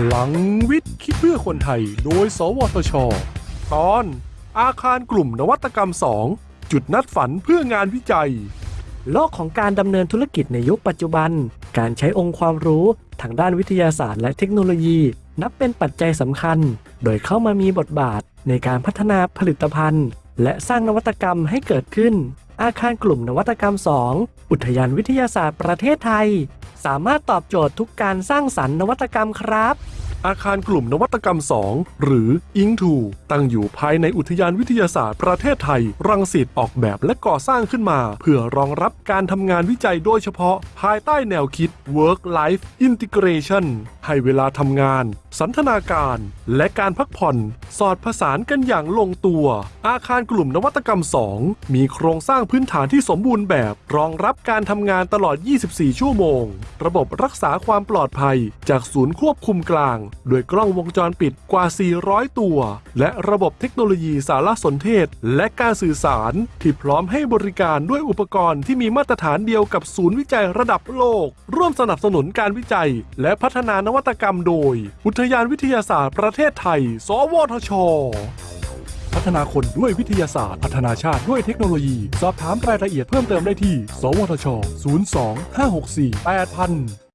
พลังวิทย์คิดเพื่อคนไทย โดย สวทช ตอน อาคารกลุ่มนวัตกรรม 2 จุดนัดฝันเพื่องานวิจัย โลกของการดำเนินธุรกิจในยุคปัจจุบัน การใช้องค์ความรู้ทางด้านวิทยาศาสตร์และเทคโนโลยี นับเป็นปัจจัยสำคัญ โดยเข้ามามีบทบาทในการพัฒนาผลิตภัณฑ์ และสร้างนวัตกรรมให้เกิดขึ้น อาคารกลุ่มนวัตกรรม 2 อุทยานวิทยาศาสตร์ประเทศไทย สามารถตอบโจทย์ทุกการสร้างสรรค์นวัตกรรมครับ อาคารกลุ่มนวัตกรรม 2 หรือ i n g 2ตั้งอยู่ภายในอุทยานวิทยาศาสตร์ประเทศไทย รังสิตออกแบบและก่อสร้างขึ้นมา เพื่อรองรับการทำงานวิจัยโดยเฉพาะ ภายใต้แนวคิด Work Life Integration ให้เวลาทำงาน สันทนาการ และการพักผ่อน สอดผสานกันอย่างลงตัว อาคารกลุ่มนวัตกรรม 2 มีโครงสร้างพื้นฐานที่สมบูรณ์แบบ รองรับการทำงานตลอด 24 ชั่วโมง ระบบรักษาความปลอดภัย จากศูนย์ควบคุมกลาง โดยกล้องวงจรปิดกว่า 400 ตัว และระบบเทคโนโลยีสารสนเทศ และการสื่อสาร ที่พร้อมให้บริการด้วยอุปกรณ์ที่มีมาตรฐานเดียวกับศูนย์วิจัยระดับโลก ร่วมสนับสนุนการวิจัย และพัฒนานวัวัตกรรมโดย อุทยานวิทยาศาสตร์ประเทศไทย สวทช พัฒนาคนด้วยวิทยาศาสตร์ พัฒนาชาติด้วยเทคโนโลยี สอบถามรายละเอียดเพิ่มเติมได้ที่ สวทช 02 564 8000